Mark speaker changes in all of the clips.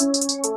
Speaker 1: Música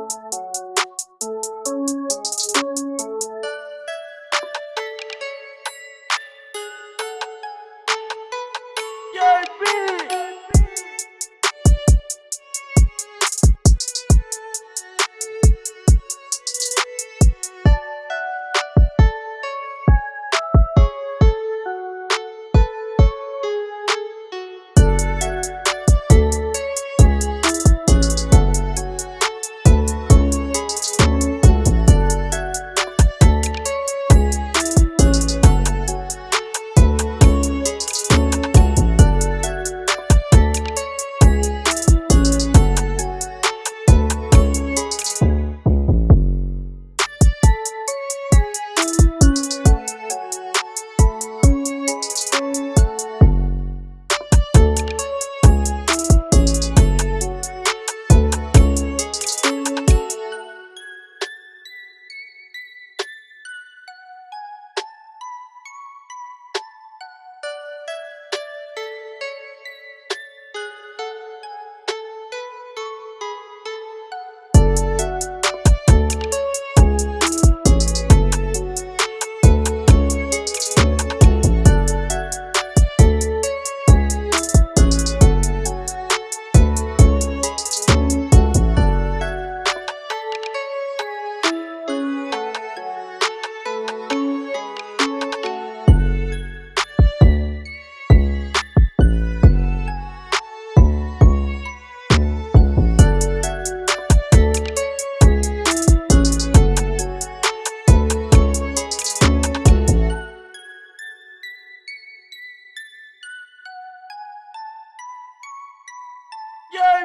Speaker 1: Yeah,